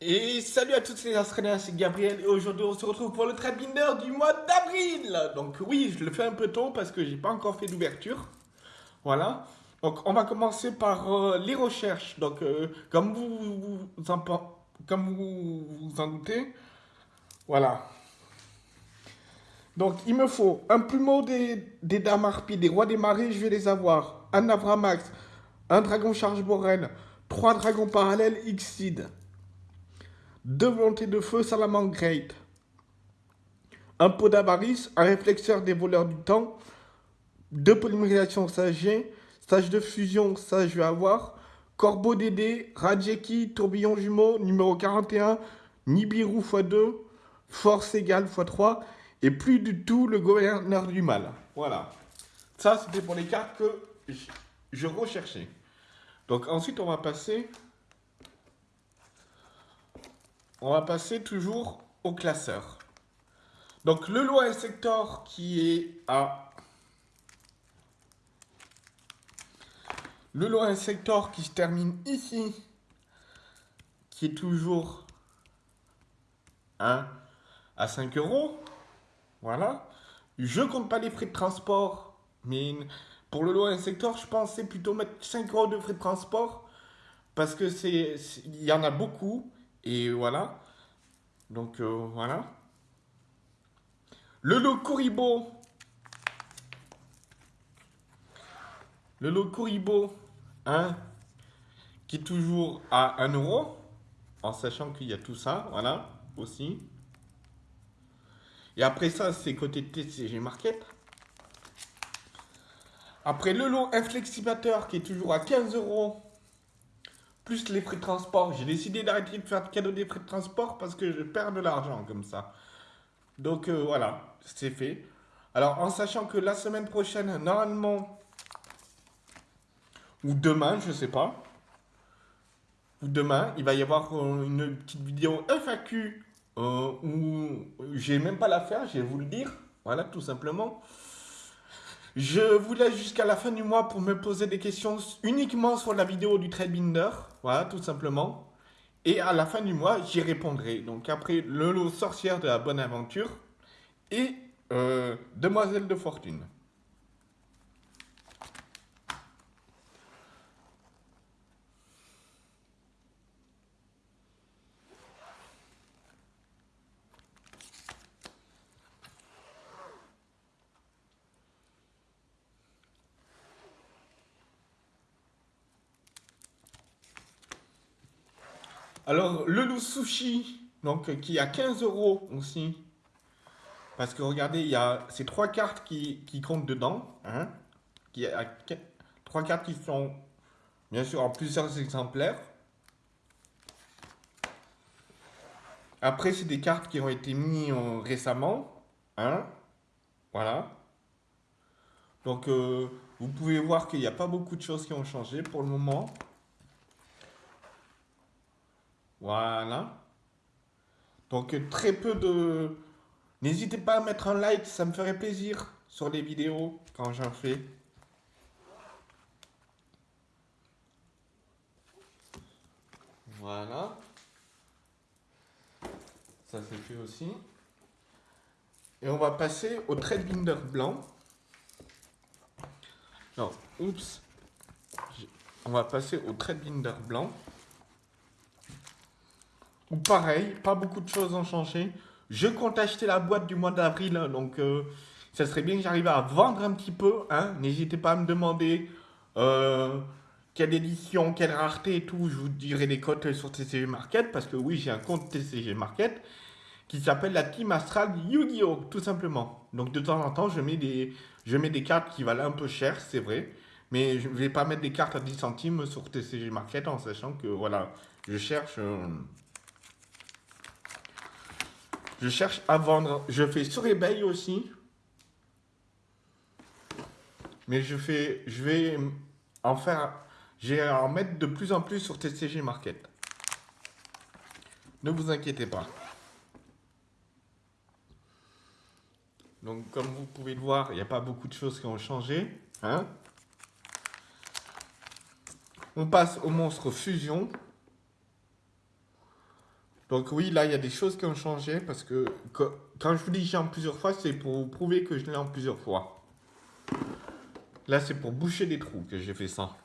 Et salut à toutes les Australiens, c'est Gabriel et aujourd'hui on se retrouve pour le trade du mois d'avril. Donc oui, je le fais un peu tôt parce que j'ai pas encore fait d'ouverture. Voilà. Donc on va commencer par euh, les recherches. Donc euh, comme vous vous en, doutez, voilà. Donc il me faut un plumeau des, des dames harpies, des rois des marées, je vais les avoir. Un Avramax, un dragon charge borel, trois dragons parallèles Xseed deux volontés de feu Salamandre Great, un pot d'avarice, un réflexeur des voleurs du temps, deux polymérisation sage sage de fusion, ça je vais avoir, corbeau Dédé, Rajeki, tourbillon jumeau, numéro 41, Nibiru x2, force égale x3, et plus du tout le gouverneur du mal. Voilà. Ça, c'était pour les cartes que je recherchais. Donc ensuite, on va passer on va passer toujours au classeur. Donc le lot sector qui est à... Le lot sector qui se termine ici, qui est toujours à 5 euros. Voilà. Je compte pas les frais de transport, mais pour le lot sector, je pensais plutôt mettre 5 euros de frais de transport parce que c'est il y en a beaucoup et voilà. Donc euh, voilà. Le lot Kuribo. Le lot Kuribo, hein, qui est toujours à 1 euro, en sachant qu'il y a tout ça, voilà, aussi. Et après ça, c'est côté TCG Market. Après le lot inflexibateur qui est toujours à 15 euros plus les frais de transport. J'ai décidé d'arrêter de faire de cadeau des frais de transport parce que je perds de l'argent comme ça. Donc euh, voilà, c'est fait. Alors en sachant que la semaine prochaine, normalement, ou demain, je sais pas, ou demain, il va y avoir euh, une petite vidéo FAQ euh, où j'ai même pas la faire, je vais vous le dire. Voilà, tout simplement. Je vous laisse jusqu'à la fin du mois pour me poser des questions uniquement sur la vidéo du Trade Binder. Voilà, tout simplement. Et à la fin du mois, j'y répondrai. Donc après, le lot sorcière de la bonne aventure et euh, Demoiselle de fortune. Alors, le loup sushi, donc, qui a 15 euros aussi. Parce que regardez, il y a ces trois cartes qui, comptent dedans. Hein, qui a trois cartes qui sont, bien sûr, en plusieurs exemplaires. Après, c'est des cartes qui ont été mises euh, récemment. Hein, voilà. Donc, euh, vous pouvez voir qu'il n'y a pas beaucoup de choses qui ont changé pour le moment. Voilà. Donc très peu de... N'hésitez pas à mettre un like, ça me ferait plaisir sur les vidéos quand j'en fais. Voilà. Ça c'est fait aussi. Et on va passer au trade binder blanc. Non, oups. On va passer au trade binder blanc pareil, pas beaucoup de choses ont changé. Je compte acheter la boîte du mois d'avril, hein, donc euh, ça serait bien que j'arrive à vendre un petit peu. Hein. N'hésitez pas à me demander euh, quelle édition, quelle rareté et tout. Je vous dirai les cotes sur TCG Market, parce que oui, j'ai un compte TCG Market qui s'appelle la Team Astral Yu-Gi-Oh! tout simplement. Donc de temps en temps, je mets des, je mets des cartes qui valent un peu cher, c'est vrai. Mais je ne vais pas mettre des cartes à 10 centimes sur TCG Market en sachant que voilà, je cherche... Euh, je cherche à vendre. Je fais sur eBay aussi. Mais je fais, je vais en faire, j'ai en mettre de plus en plus sur TCG Market. Ne vous inquiétez pas. Donc, comme vous pouvez le voir, il n'y a pas beaucoup de choses qui ont changé. Hein On passe au monstre fusion. Donc oui, là, il y a des choses qui ont changé parce que, quand je vous dis j'ai en plusieurs fois, c'est pour vous prouver que je l'ai en plusieurs fois. Là, c'est pour boucher des trous que j'ai fait ça.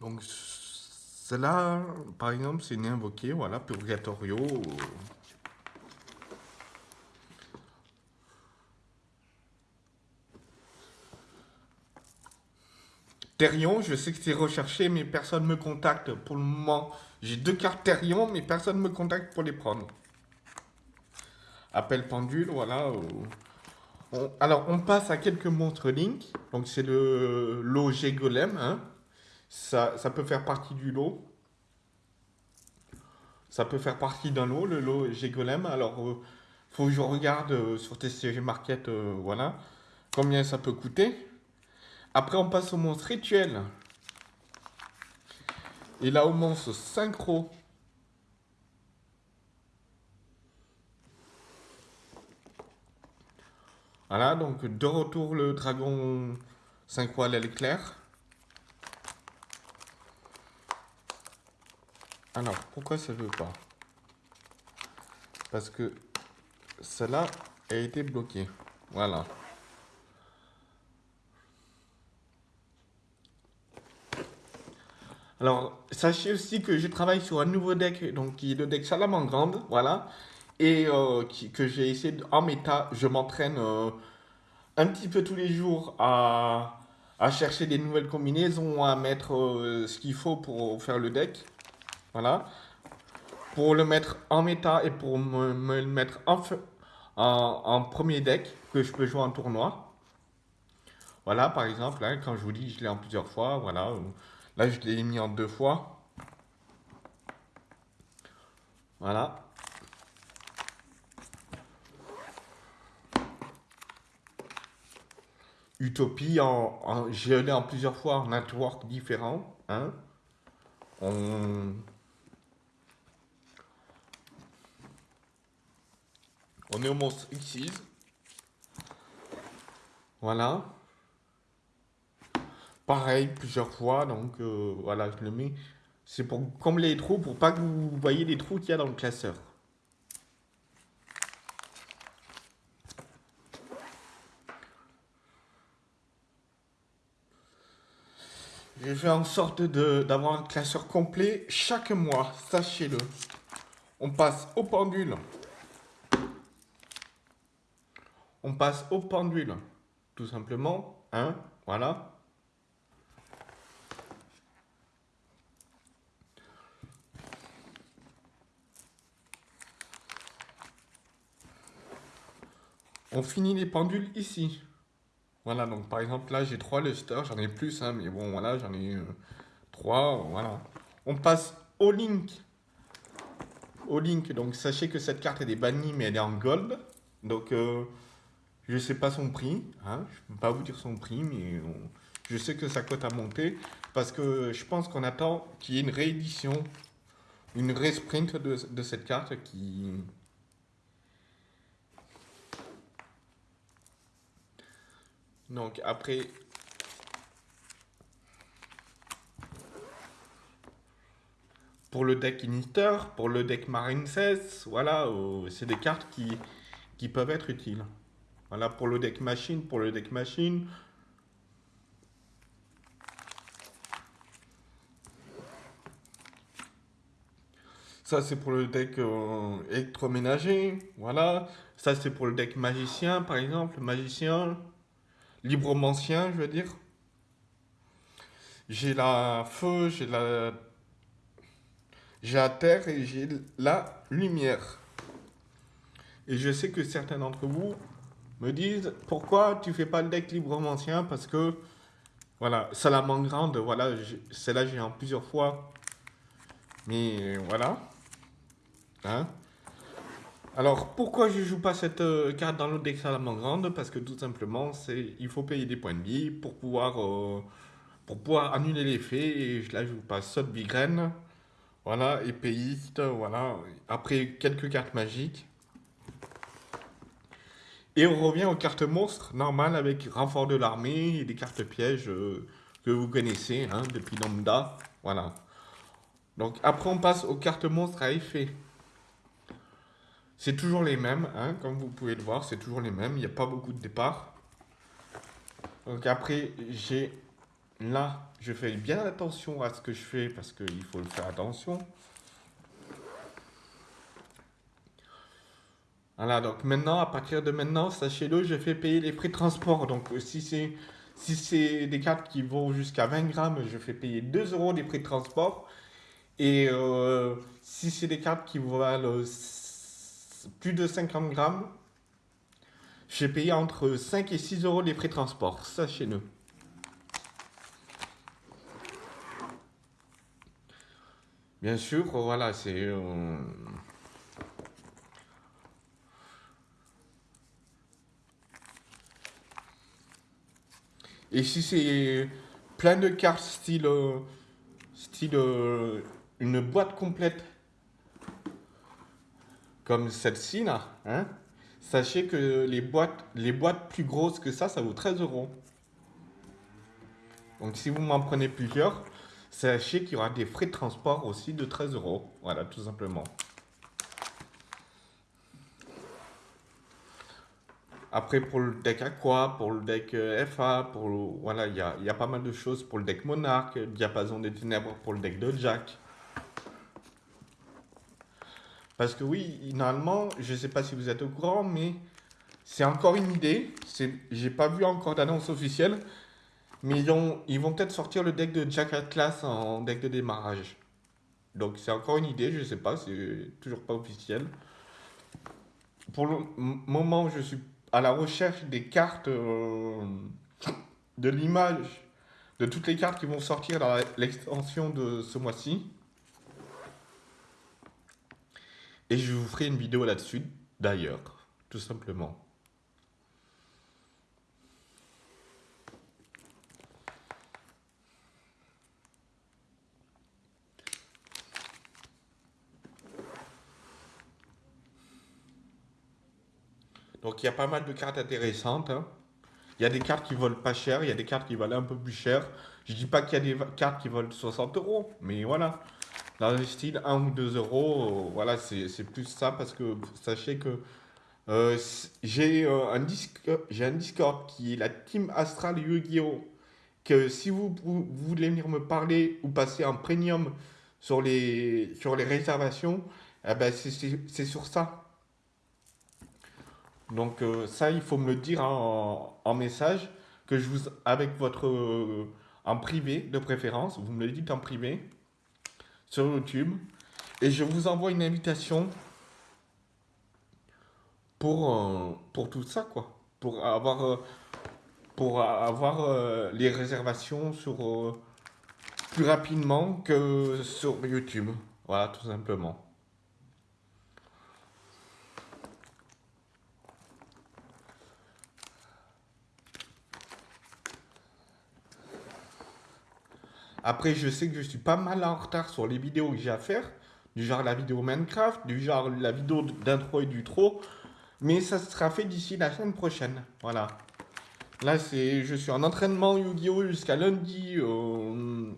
Donc, cela, par exemple, c'est une invoquée, voilà, Purgatorio. Therion, je sais que c'est recherché, mais personne ne me contacte pour le moment. J'ai deux cartes Therion, mais personne ne me contacte pour les prendre. Appel pendule, voilà. alors, on passe à quelques montres Link. Donc, c'est le lot Golem, hein. Ça, peut faire partie du lot. Ça peut faire partie d'un lot, le lot G-Golem. Alors, il euh, faut que je regarde euh, sur TCG Market, euh, voilà, combien ça peut coûter. Après, on passe au monstre rituel. Et là, au monstre synchro. Voilà, donc de retour le dragon synchro à l'éclair. Alors, pourquoi ça ne veut pas? Parce que cela a été bloqué. Voilà. Alors, sachez aussi que je travaille sur un nouveau deck, donc qui est le deck Salamandre, voilà. Et euh, que j'ai essayé, en méta, je m'entraîne euh, un petit peu tous les jours à, chercher des nouvelles combinaisons, à mettre euh, ce qu'il faut pour faire le deck. Voilà. Pour le mettre en méta et pour me, le mettre en, premier deck que je peux jouer en tournoi. Voilà, par exemple, hein, quand je vous dis, je l'ai en plusieurs fois. Voilà. Là, je l'ai mis en deux fois. Voilà. Utopie, en, en, l'ai en plusieurs fois en network différents. Hein. On est au monstre X6. Voilà. Pareil, plusieurs fois, donc euh, voilà, je le mets. C'est pour combler les trous, pour pas que vous voyez les trous qu'il y a dans le classeur. J'ai fait en sorte d'avoir un classeur complet chaque mois, sachez-le. On passe au pendule on passe au pendule. Tout simplement, hein, voilà. On finit les pendules ici. Voilà, donc par exemple là j'ai trois lusters, j'en ai plus, hein, mais bon voilà, j'en ai euh, trois, voilà. On passe au link. Au link, donc sachez que cette carte est bannie, mais elle est en gold. Donc euh, je ne sais pas son prix, hein, je ne peux pas vous dire son prix, mais je sais que sa cote a monté parce que je pense qu'on attend qu'il y ait une réédition, une resprint de, de cette carte qui... Donc après, pour le deck Inister, pour le deck Marine 16, voilà, euh, c'est des cartes qui, qui peuvent être utiles. Voilà pour le deck machine, pour le deck machine. Ça, c'est pour le deck euh, électroménager. Voilà. Ça, c'est pour le deck magicien, par exemple. Magicien. Libromancien, je veux dire. J'ai la feu, j'ai la... J'ai la terre et j'ai la lumière. Et je sais que certains d'entre vous me disent pourquoi tu fais pas le deck librement ancien parce que voilà grande voilà celle-là j'ai en plusieurs fois mais voilà hein? Alors pourquoi je joue pas cette euh, carte dans le deck grande? Parce que tout simplement c'est il faut payer des points de vie pour pouvoir euh, pour pouvoir annuler l'effet. Et je vous passe saute Bigraine, voilà, épéiste, voilà. Après, quelques cartes magiques. Et on revient aux cartes monstres normales avec renfort de l'armée et des cartes pièges euh, que vous connaissez hein, depuis Lambda. Voilà. Donc après on passe aux cartes monstres à effet. C'est toujours les mêmes, hein, comme vous pouvez le voir, c'est toujours les mêmes, il n'y a pas beaucoup de départ. Donc après, j'ai là, je fais bien attention à ce que je fais parce qu'il faut le faire attention. Voilà, donc maintenant, à partir de maintenant, sachez-le, je fais payer les frais de transport. Donc si c'est si des cartes qui vont jusqu'à 20 grammes, je fais payer 2 euros des frais de transport. Et euh, si c'est des cartes qui valent plus de 50 grammes, j'ai payé entre 5 et 6 euros les frais de transport, sachez-le. Bien sûr, voilà, c'est... Euh, et si c'est plein de cartes style... Euh, style... une boîte complète comme celle-ci là, hein, sachez que les boîtes, les boîtes plus grosses que ça, ça vaut 13 euros. Donc si vous m'en prenez plusieurs, sachez qu'il y aura des frais de transport aussi de 13 euros. Voilà, tout simplement. Après, pour le deck Aqua, pour le deck euh, FA, pour voilà, il y a, y a, pas mal de choses pour le deck Monarch, Diapason des Ténèbres pour le deck de Jack. Parce que oui, normalement, je ne sais pas si vous êtes au courant, mais c'est encore une idée. J'ai pas vu encore d'annonce officielle. Mais ils, vont peut-être sortir le deck de Jack Atlas en deck de démarrage. Donc c'est encore une idée, je ne sais pas, c'est toujours pas officiel. Pour le moment, je suis à la recherche des cartes euh, de l'image de toutes les cartes qui vont sortir dans l'extension de ce mois-ci. Et je vous ferai une vidéo là-dessus, d'ailleurs, tout simplement. Donc il y a pas mal de cartes intéressantes. Hein. Il y a des cartes qui volent pas cher, il y a des cartes qui valent un peu plus cher. Je dis pas qu'il y a des cartes qui volent 60 euros, mais voilà dans le style 1 ou 2 euros, euh, voilà, c'est plus ça parce que sachez que euh, j'ai euh, un, un Discord qui est la Team Astral Yu-Gi-Oh! Que si vous, voulez venir me parler ou passer en premium sur les, sur les réservations, eh ben c'est sur ça. Donc ça, il faut me le dire en, message, que je vous, avec votre, en privé de préférence, vous me le dites en privé sur YouTube. Et je vous envoie une invitation pour, euh, pour tout ça, quoi. Pour avoir, euh, pour avoir euh, les réservations sur, plus rapidement que sur YouTube. Voilà, tout simplement. Après, je sais que je suis pas mal en retard sur les vidéos que j'ai à faire, du genre la vidéo Minecraft, du genre la vidéo d'intro et du trop, mais ça sera fait d'ici la semaine prochaine. Voilà. Là, c'est, je suis en entraînement Yu-Gi-Oh! jusqu'à lundi euh,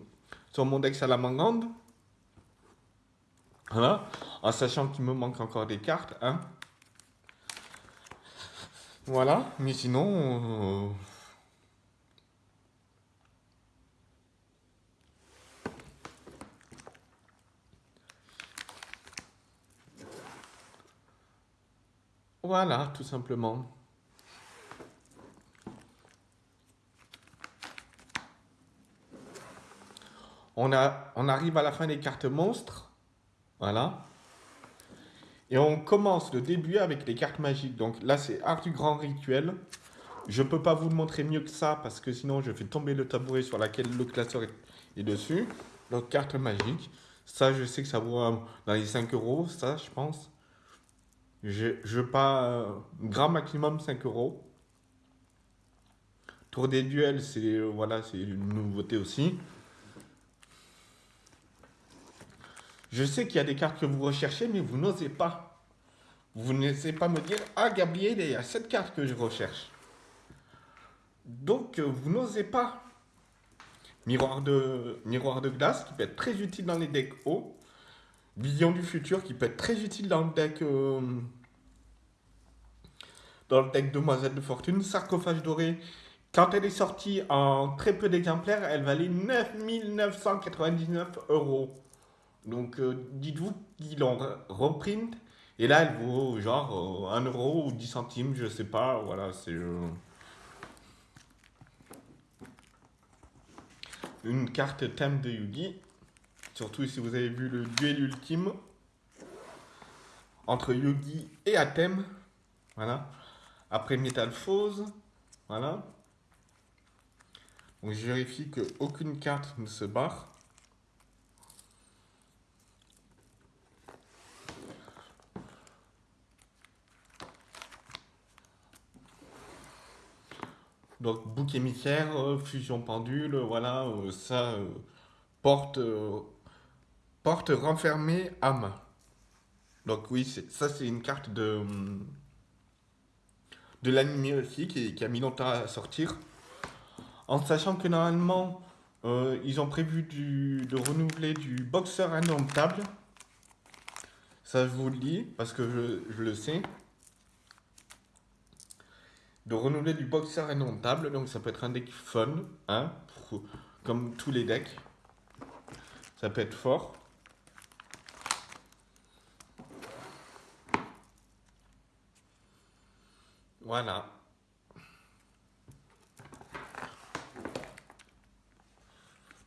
sur mon deck Salamangande. Voilà. En sachant qu'il me manque encore des cartes. Hein. Voilà. Mais sinon... Euh, Voilà, tout simplement. On, a, on arrive à la fin des cartes monstres. Voilà. Et on commence le début avec les cartes magiques. Donc là, c'est Art du Grand Rituel. Je ne peux pas vous le montrer mieux que ça parce que sinon, je fais tomber le tabouret sur lequel le classeur est dessus. Donc, carte magique. Ça, je sais que ça vaut dans les 5 euros, ça, je pense. Je, je pas grand maximum 5 euros. Tour des duels, c'est voilà, c'est une nouveauté aussi. Je sais qu'il y a des cartes que vous recherchez, mais vous n'osez pas. Vous n'osez pas me dire Ah, Gabriel, il y a cette carte que je recherche. Donc, vous n'osez pas. Miroir de, miroir de glace qui peut être très utile dans les decks hauts. Vision du futur qui peut être très utile dans le deck. Euh, dans le deck Demoiselle de Fortune. Sarcophage doré. Quand elle est sortie en très peu d'exemplaires, elle valait 9999 euros. Donc euh, dites-vous qu'ils l'ont reprint. Et là, elle vaut genre 1 euh, euro ou 10 centimes, je sais pas. Voilà, c'est. une carte thème de Yugi. Surtout si vous avez vu le duel ultime entre Yugi et Atem. Voilà. Après Metal Fose. Voilà. Donc je vérifie qu'aucune carte ne se barre. Donc, bouc émissaire, euh, fusion pendule, voilà, euh, ça, euh, porte, porte renfermée, âme. Donc oui, ça c'est une carte de, de l'anime aussi qui, a mis longtemps à sortir. En sachant que normalement, ils ont prévu de renouveler du boxeur indomptable. Ça je vous le dis parce que je le sais de renouveler du boxer indomptable. Donc ça peut être un deck fun, hein, comme tous les decks. Ça peut être fort. Voilà.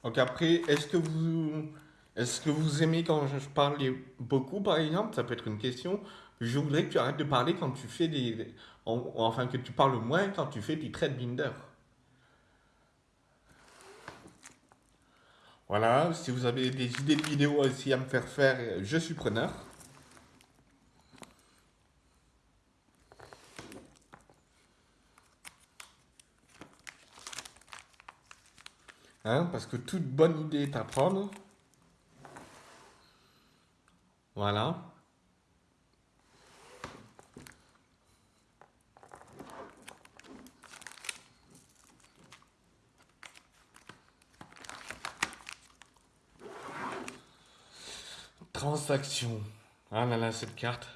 Donc après, est-ce que vous est-ce que vous aimez quand je parle beaucoup, par exemple? Ça peut être une question. Je voudrais que tu arrêtes de parler quand tu fais des... Enfin, que tu parles moins quand tu fais du trade binder. Voilà, si vous avez des idées de vidéos aussi à me faire faire, je suis preneur. Hein, parce que toute bonne idée est à prendre. Voilà. Transaction. Ah là là, cette carte.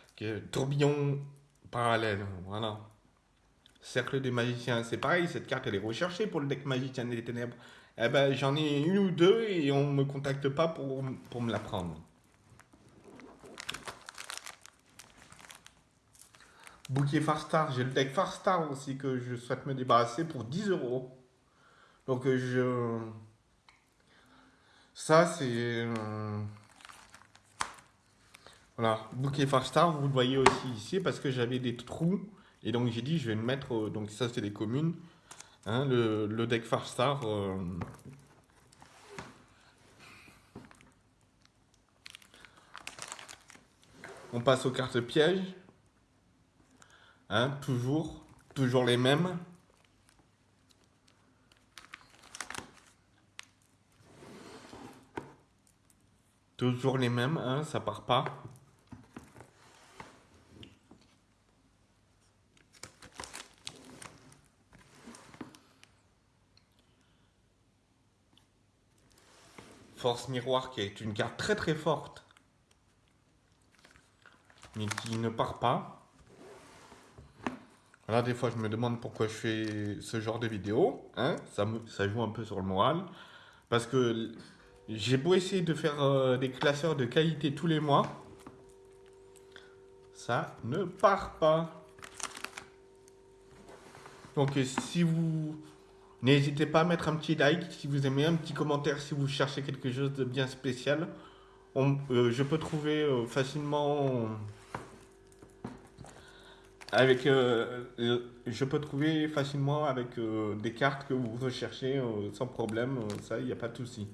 Tourbillon parallèle. Voilà. Cercle des magiciens. C'est pareil, cette carte, elle est recherchée pour le deck magicien des ténèbres. Eh ben, j'en ai une ou deux et on me contacte pas pour, pour me la prendre. Bouquet Farstar, j'ai le deck Farstar aussi que je souhaite me débarrasser pour 10 euros. Donc euh, je... Ça c'est... Euh, voilà, bouquet Farstar, vous le voyez aussi ici parce que j'avais des trous. Et donc j'ai dit je vais le mettre... Donc ça c'est les communes. Hein, le, le, deck Farstar... On passe aux cartes pièges. Hein, toujours, toujours les mêmes. Toujours les mêmes, hein, ça part pas. Force miroir qui est une carte très très forte, mais qui ne part pas. Voilà, des fois, je me demande pourquoi je fais ce genre de vidéo. Hein ça, me, joue un peu sur le moral. Parce que j'ai beau essayer de faire euh, des classeurs de qualité tous les mois. Ça ne part pas. Donc, si vous... N'hésitez pas à mettre un petit like si vous aimez, un petit commentaire si vous cherchez quelque chose de bien spécial. On, euh, je peux trouver euh, facilement avec, euh, euh, je peux trouver facilement avec euh, des cartes que vous recherchez sans problème, ça, il n'y a pas de souci.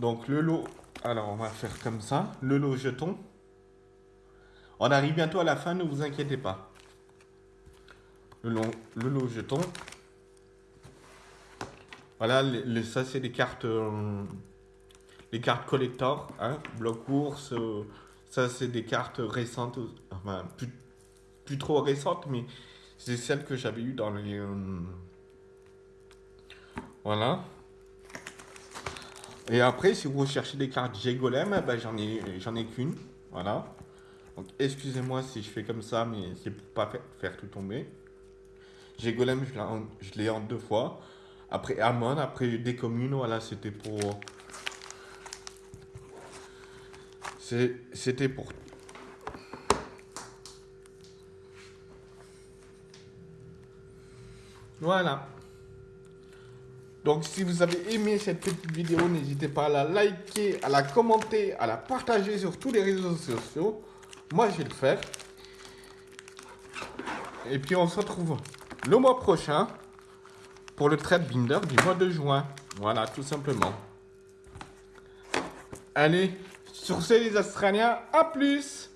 Donc le lot, alors on va faire comme ça, le lot jeton. On arrive bientôt à la fin, ne vous inquiétez pas. le, le lot jeton. Voilà, ça c'est des cartes, euh, les cartes collector, hein, bloc ours. Euh, ça c'est des cartes récentes, enfin plus, plus trop récentes, mais c'est celles que j'avais eues dans les. Euh, voilà. Et après, si vous recherchez des cartes G-Golem, ben, j'en ai, j'en ai qu'une. Voilà. Donc, excusez-moi si je fais comme ça, mais c'est pour pas faire, tout tomber. G-Golem, je l'ai en deux fois. Après Amon, après des communes, voilà, c'était pour... C'était pour... Voilà. Donc si vous avez aimé cette petite vidéo, n'hésitez pas à la liker, à la commenter, à la partager sur tous les réseaux sociaux. Moi, je vais le faire. Et puis on se retrouve le mois prochain pour le trade binder du mois de juin. Voilà, tout simplement. Allez, sur ce les Australiens, à plus